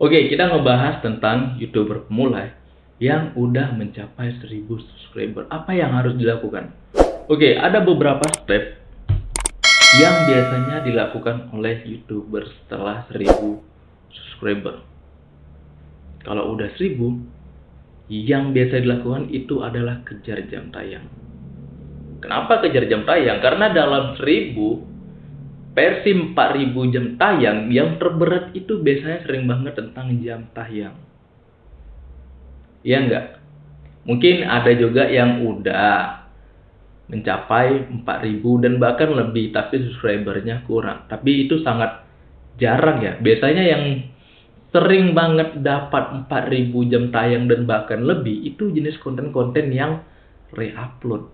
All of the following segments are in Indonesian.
Oke, kita ngebahas tentang YouTuber pemula yang udah mencapai 1000 subscriber. Apa yang harus dilakukan? Oke, ada beberapa step yang biasanya dilakukan oleh YouTuber setelah 1000 subscriber. Kalau udah 1000, yang biasa dilakukan itu adalah kejar jam tayang. Kenapa kejar jam tayang? Karena dalam 1000 versi 4000 jam tayang yang terberat itu biasanya sering banget tentang jam tayang. Iya enggak? Mungkin ada juga yang udah mencapai 4000 dan bahkan lebih tapi subscribernya kurang. Tapi itu sangat jarang ya. Biasanya yang sering banget dapat 4000 jam tayang dan bahkan lebih itu jenis konten-konten yang re-upload.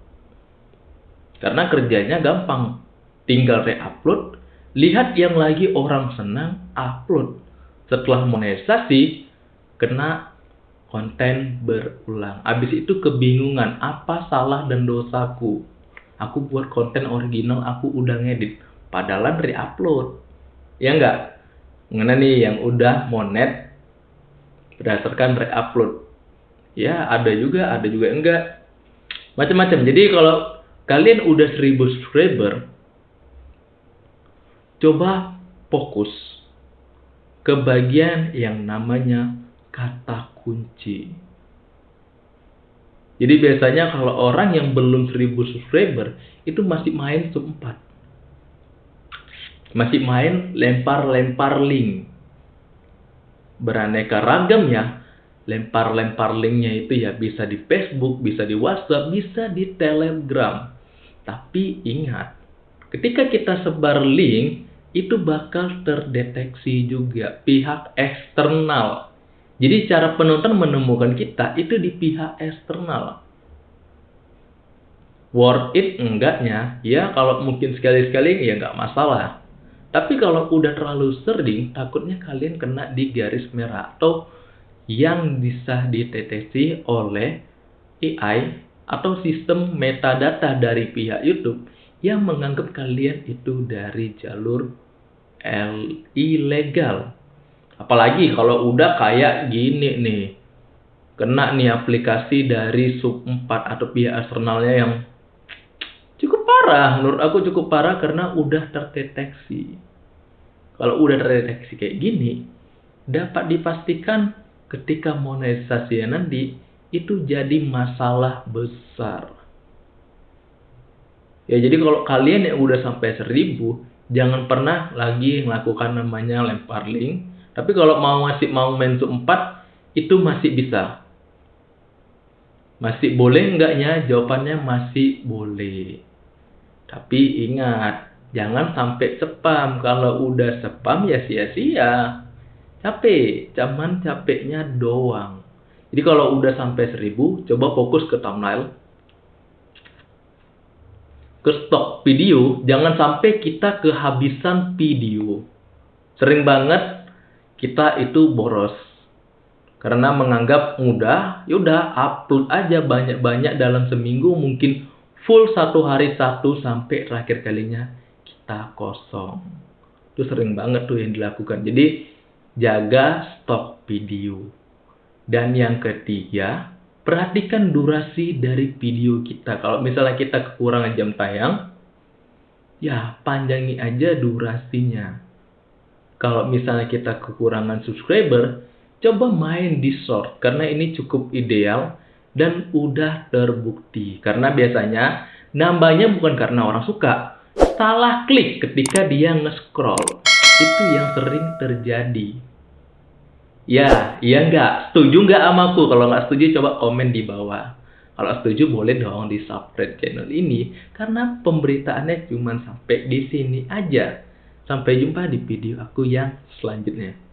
Karena kerjanya gampang tinggal re-upload, lihat yang lagi orang senang, upload. Setelah monetisasi, kena konten berulang. Abis itu kebingungan, apa salah dan dosaku? Aku buat konten original, aku udah ngedit. Padahal re-upload. Ya enggak? Mengenai nih yang udah monet berdasarkan re-upload. Ya, ada juga, ada juga enggak. Macam-macam. Jadi kalau kalian udah 1000 subscriber, coba fokus ke bagian yang namanya kata kunci. Jadi biasanya kalau orang yang belum 1000 subscriber itu masih main 4. Masih main lempar-lempar link. Beraneka ragam ya. Lempar-lempar linknya itu ya bisa di Facebook, bisa di WhatsApp, bisa di Telegram. Tapi ingat, ketika kita sebar link, itu bakal terdeteksi juga pihak eksternal. Jadi cara penonton menemukan kita itu di pihak eksternal. Worth it enggaknya, ya kalau mungkin sekali-sekali ya nggak masalah. Tapi kalau udah terlalu sering, takutnya kalian kena di garis merah atau yang bisa dideteksi oleh AI atau sistem metadata dari pihak YouTube yang menganggap kalian itu dari jalur ilegal. Apalagi kalau udah kayak gini nih. Kena nih aplikasi dari sub 4 atau pihak eksternalnya yang cukup parah. Menurut aku cukup parah karena udah terdeteksi. Kalau udah terdeteksi kayak gini, dapat dipastikan ketika monetisasi nanti itu jadi masalah besar. Ya jadi kalau kalian yang udah sampai seribu jangan pernah lagi melakukan namanya lempar link. Tapi kalau mau masih mau main sub 4 itu masih bisa. Masih boleh enggaknya? Jawabannya masih boleh. Tapi ingat, jangan sampai spam. Kalau udah spam ya sia-sia. Capek, cuman capeknya doang. Jadi kalau udah sampai 1000, coba fokus ke thumbnail ke stok video, jangan sampai kita kehabisan video. Sering banget kita itu boros. Karena menganggap mudah, yaudah upload aja banyak-banyak dalam seminggu mungkin full satu hari satu sampai terakhir kalinya kita kosong. Itu sering banget tuh yang dilakukan. Jadi jaga stok video. Dan yang ketiga, perhatikan durasi dari video kita. Kalau misalnya kita kekurangan jam tayang, ya panjangi aja durasinya. Kalau misalnya kita kekurangan subscriber, coba main di short karena ini cukup ideal dan udah terbukti. Karena biasanya nambahnya bukan karena orang suka, salah klik ketika dia nge-scroll. Itu yang sering terjadi. Ya, iya enggak? Setuju enggak sama aku? Kalau enggak setuju coba komen di bawah. Kalau setuju boleh dong di subscribe channel ini karena pemberitaannya cuma sampai di sini aja. Sampai jumpa di video aku yang selanjutnya.